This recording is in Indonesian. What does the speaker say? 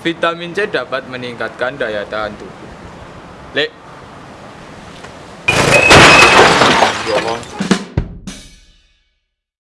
Vitamin C dapat meningkatkan daya tahan tubuh. Lek